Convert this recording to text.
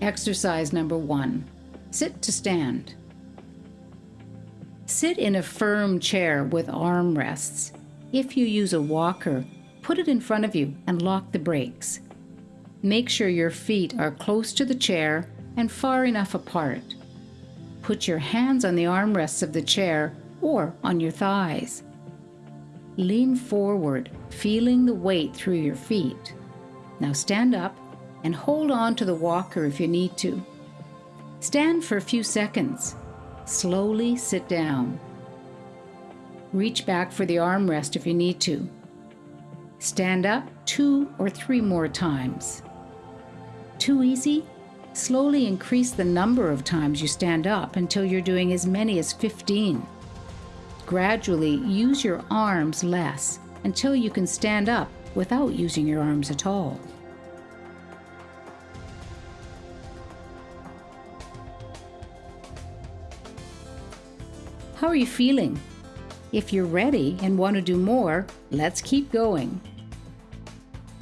Exercise number one sit to stand. Sit in a firm chair with arm rests. If you use a walker, put it in front of you and lock the brakes. Make sure your feet are close to the chair and far enough apart. Put your hands on the armrests of the chair or on your thighs. Lean forward, feeling the weight through your feet. Now stand up and hold on to the walker if you need to. Stand for a few seconds. Slowly sit down. Reach back for the armrest if you need to. Stand up two or three more times. Too easy? Slowly increase the number of times you stand up until you're doing as many as 15. Gradually use your arms less until you can stand up without using your arms at all. How are you feeling? If you're ready and want to do more, let's keep going.